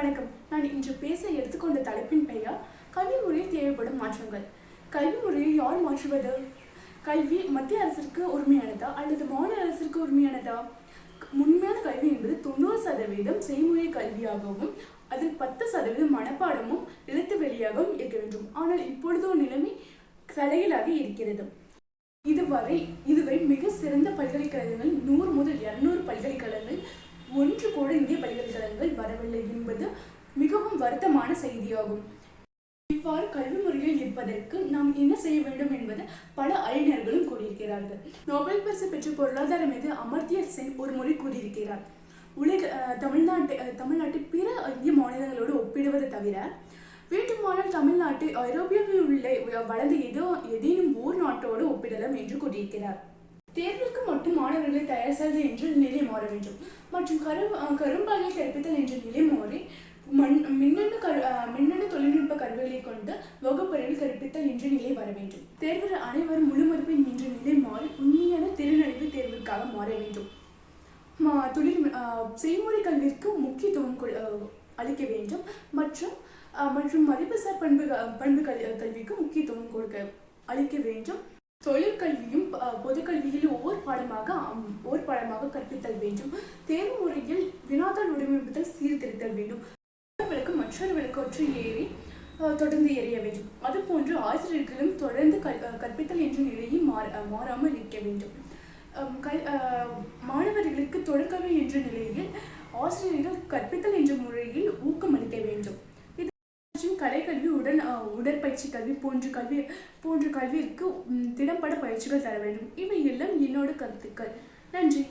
வணக்கம். நான் இன்று பேச எடுத்துக்கொண்ட தலைப்பின் பெயர் கல்வி முறையில் தேவைப்படும் மாற்றங்கள். கல்வி முறையை யார் மாற்றுவது? கல்வி மத்திய அரசிற்கு உரிமையானதா அல்லது மாநில அரசிற்கு உரிமையானதா? உண்மையான கல்வி என்பது தொண்ணூறு சதவீதம் செய்முறை கல்வியாகவும் அதில் பத்து சதவீதம் மனப்பாடமும் எழுத்து வெளியாகவும் இருக்க வேண்டும். ஆனால் இப்பொழுதோ நிலைமை தலையிலாக இருக்கிறது. இதுவரை இதுவரை மிக சிறந்த பல்கலைக்கழகங்கள் நூறு முதல் இருநூறு பல்கலைக்கழக ஒன்று கூட இந்திய பல்கலைக்கழகங்கள் வரவில்லை என்பது மிகவும் வருத்தமான செய்தியாகும். இவ்வாறு கல்வி முறையில் இருப்பதற்கு நாம் என்ன செய்ய வேண்டும் என்பது பல அறிஞர்களும் கூறியிருக்கிறார்கள். நோபல் பரிசு பெற்ற பொருளாதார மீது அமர்த்திய சென் ஒரு முறை கூறியிருக்கிறார். உலக தமிழ்நாட்டை அஹ், தமிழ்நாட்டை பிற இந்திய மாநிலங்களோடு ஒப்பிடுவது தவிர வேண்டுமானால் தமிழ்நாட்டை ஐரோப்பியாவில் உள்ள வளர்ந்த ஏதோ ஏதேனும் ஓர் நாட்டோடு ஒப்பிடலாம் என்று கூறியிருக்கிறார். தேர்வுக்கு மட்டும் மாணவர்களை தயார் செய்வது என்ற நிலை மாற வேண்டும். மற்றும் கரு கரும்பாலில் கற்பித்தல் என்ற நிலை மாறி மண் மின்னணு கரு மின்னணு தொழில்நுட்ப கருவிகளை கொண்டு வகுப்பறையில் கற்பித்தல் என்ற நிலை வர வேண்டும். தேர்வில் அனைவரும் முழு மதிப்பெண் என்ற நிலை மாறி உண்மையான திறனறிவு தேர்விற்காக மாற வேண்டும். மா- தொழில் செய்முறை கல்விக்கு முக்கியத்துவம் அளிக்க வேண்டும். மற்றும் மற்றும் மதிப்புசார் பண்பு பண்பு கல்விக்கு முக்கியத்துவம் கொடுக்க அளிக்க வேண்டும். தொழிற்கல்வியும் பொதுக்கல்வியில் ஒவ்வொரு பாடமாக ஒரு பாடமாக கற்பித்தல் வேண்டும். தேர்வு முறையில் வினாத்தாள் வடிவமைப்பதில் சீர்திருத்தல் வேண்டும். மற்றொரு மற்றவர்களுக்கு ஏறி தொடர்ந்து எறிய வேண்டும். அதுபோன்று ஆசிரியர்களும் தொடர்ந்து கல் கற்பித்தல் என்ற நிலையை மாற மாறாமல் இருக்க வேண்டும். கல் மாணவர்களுக்கு தொடர்கல்வி என்ற நிலையில் ஆசிரியர்கள் கற்பித்தல் என்ற முறையில் ஊக்கம் அளிக்க வேண்டும் இது மற்றும் கலைக்கல்வி உடன் அஹ், உடற்பயிற்சி கல்வி போன்ற கல்வி போன்ற கல்விக்கு திறம்பட திடம்பட பயிற்சிகள் தர வேண்டும். இவை எல்லாம் என்னோட கருத்துக்கள். நன்றி.